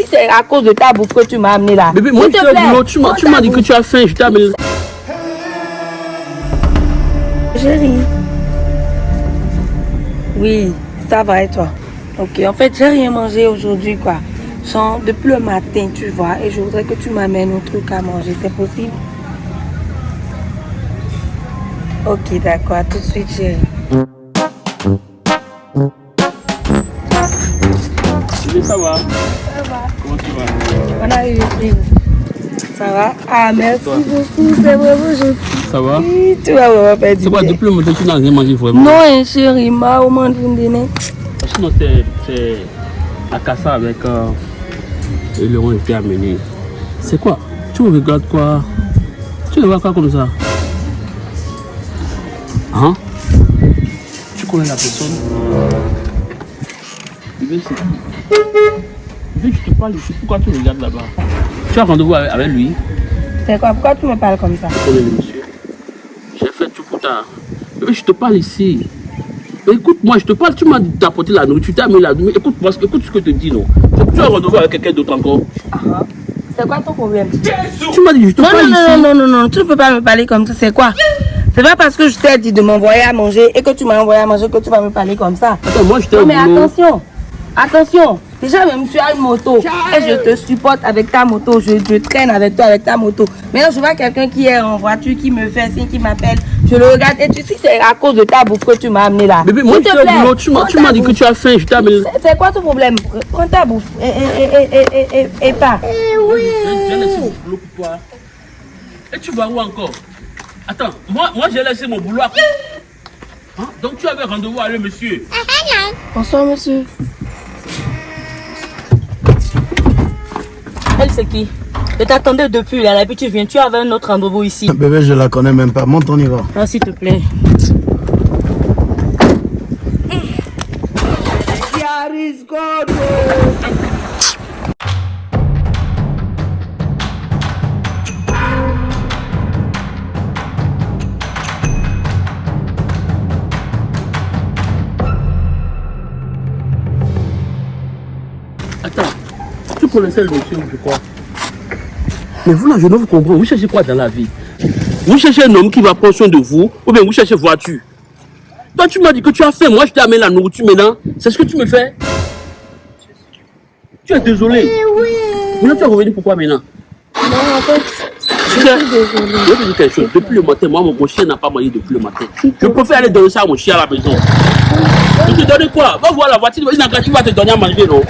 si c'est à cause de ta bouffe que tu m'as amené là. Bébé, moi te boulot, tu m'as tu dit que tu as faim, je t'ai amené. Chérie. Oui, ça va et toi? Ok, en fait, j'ai rien mangé aujourd'hui, quoi. Genre, depuis le matin, tu vois, et je voudrais que tu m'amènes un truc à manger, c'est possible? Ok, d'accord, tout de suite, chérie. Bébé, ça va Ça va? Comment tu vas On arrive ici. Ça va. Ah, merci beaucoup, c'est vraiment gentil. Ça va. Tu vas vraiment faire du C'est quoi, bien. depuis le matin, tu n'as rien mangé vraiment? Non, hein, chérie, ma au monde d'une Sinon, c'est c'est Akassa avec euh, et Laurent était amené. C'est quoi? Tu me regardes quoi? Tu le vois quoi comme ça? Hein? Tu connais la personne? Bébé, c'est je te parle ici. Pourquoi tu regardes là-bas Tu as rendez-vous avec, avec lui? C'est quoi? Pourquoi tu me parles comme ça? Monsieur J'ai fait tout pour ta. Bébé, je te parle ici. Mais Écoute-moi, je te parle, tu m'as d'apporter la nourriture, tu as mis la nourriture. Écoute-moi, écoute ce que je te dis, non Tu as rendez-vous avec quelqu'un d'autre encore? C'est quoi ton problème? Tu m'as dit, je te Non, parle non, ici. non, non, non, non, tu ne peux pas me parler comme ça, c'est quoi? C'est pas parce que je t'ai dit de m'envoyer à manger et que tu m'as envoyé à manger que tu vas me parler comme ça. Attends, moi, j'étais Non, au mais attention, attention. Déjà, même tu as une moto et je te supporte avec ta moto, je, je traîne avec toi avec ta moto. Maintenant, je vois quelqu'un qui est en voiture, qui me fait signe, qui m'appelle. Je le regarde et tu sais, c'est à cause de ta bouffe que tu m'as amené là. Bébé, moi, au boulot, tu m'as dit que tu as faim, je t'ai amené. C'est- quoi ton problème? Prends ta bouffe et, et, et, et, et, et, et pas. Boulot pour toi. Et tu vas où encore? Attends, moi, moi j'ai laissé mon boulot à Hein? Donc tu avais rendez-vous avec le monsieur? Bonsoir, monsieur. Elle, c'est qui Je t'attendais depuis là, et puis tu viens, tu avais un autre rendez-vous ici. Bébé, je la connais même pas. Monte, on y va. Ah, s'il te plaît. Attends, tu connaissais le monsieur, je crois. Mais vous là, je ne vous comprends. Vous cherchez quoi dans la vie? Vous cherchez un homme qui va prendre soin de vous ou bien vous cherchez voiture? Toi, tu m'as dit que tu as faim. Moi, je t'ai amené la nourriture maintenant. C'est ce que tu me fais Tu es désolé. Maintenant, tu es revenu pourquoi maintenant? Non, en fait, Je vais te dire quelque chose. Depuis le matin, moi, mon, chien n'a pas mangé depuis le matin. Je préfère aller donner ça à mon chien à la maison. Tu te donnes quoi? Va voir la voiture, il va te donner à manger, non?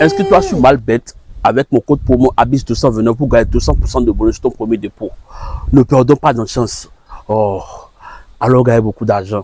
Inscris-toi sur Malbet avec mon code promo ABIS 229 pour gagner 200% de bonus ton premier dépôt. Ne perdons pas notre chance. Oh, alors gagnez beaucoup d'argent.